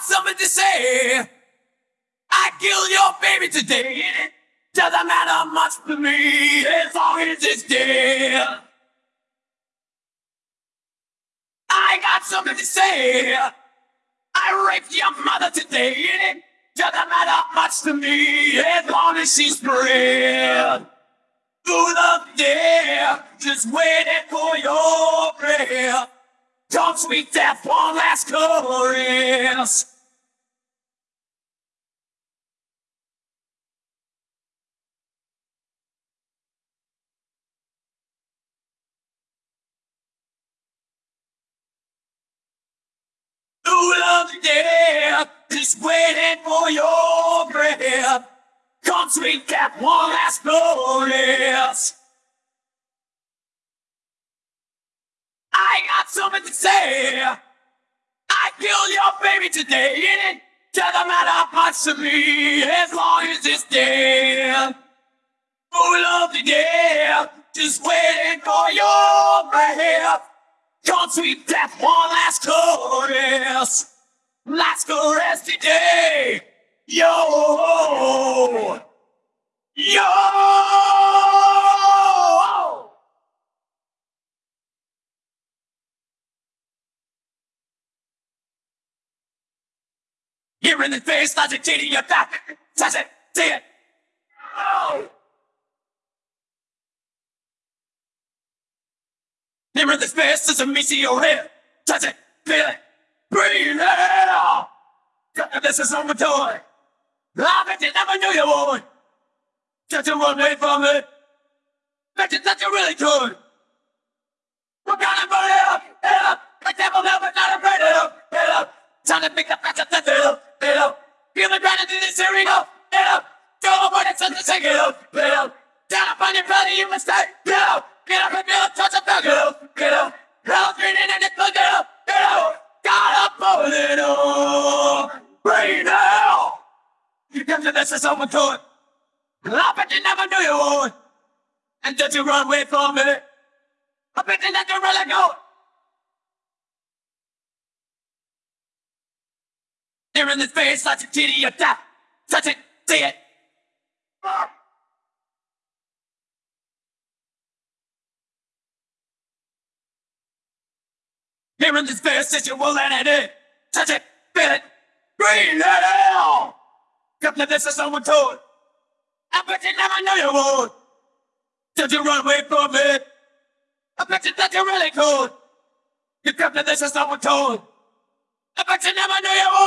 got something to say. I killed your baby today. Doesn't matter much to me as long as it's dead. I got something to say. I raped your mother today. Doesn't matter much to me as long as she's. Through the day, just waiting for your breath. Come sweet death, one last chorus. Day, just waiting for your breath. Come sweet death, one last chorus. I got something to say. I killed your baby today, and it doesn't matter much to me as long as it's dead. Full of the day, just waiting for your breath. Come sweet death, one last chorus. Last chorus today. Yo! Yo! Here in the face, logic your back. Touch it, see it. Oh! Here in the space, there's a meteor here. Touch it, feel it, breathe it out. This is on my toy. I bet you never knew you would. Just to run away from it. Bet you that you really could. We're gonna burn it up, it up. Like devil but not afraid of it, up. Time to pick the up, the ground into this hearing up, it. Go over the sun to take it up, it up. Down up on your belly, you stay, get up. Get up and feel it, touch it, back it up, get up. Hell's greening and it's look it up, get up. Got up over it all. Right now. You come to this as someone to it. I bet you never knew you would. And did you run away from it? I bet you never really go. Here in this face, such a titty, you die. Touch it, see it. Here in this face, that you will let it in. Touch it, feel it, breathe it out. Come to this as someone told. I bet you never knew you would. Did you run away from it? I bet you that you really could. You come to this as someone told. I bet you never knew you would.